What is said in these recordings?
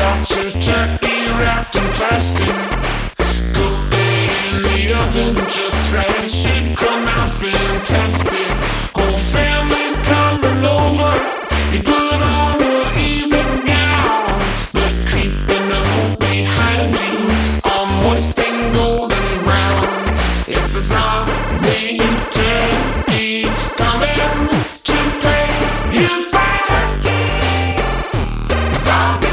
your turkey wrapped in plastic. It in the oven just right. Should come out fantastic. Whole family's coming over. You put on an evening gown. But creeping up behind you, all moist and golden brown. It's a zombie turkey coming to play you back. Zombie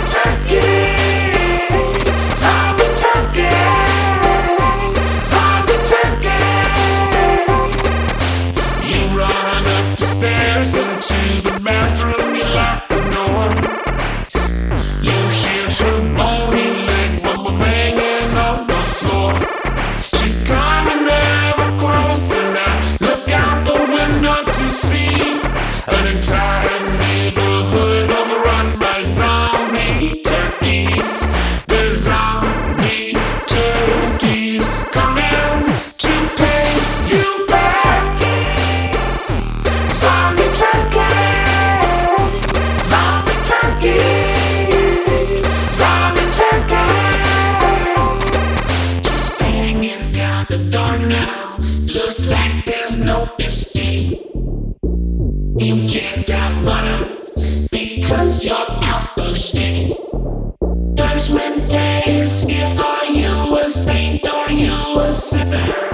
Looks like there's no escape. You can't die butter because you're out of shape. Judgment Day is here. Are you a saint? or you a sinner?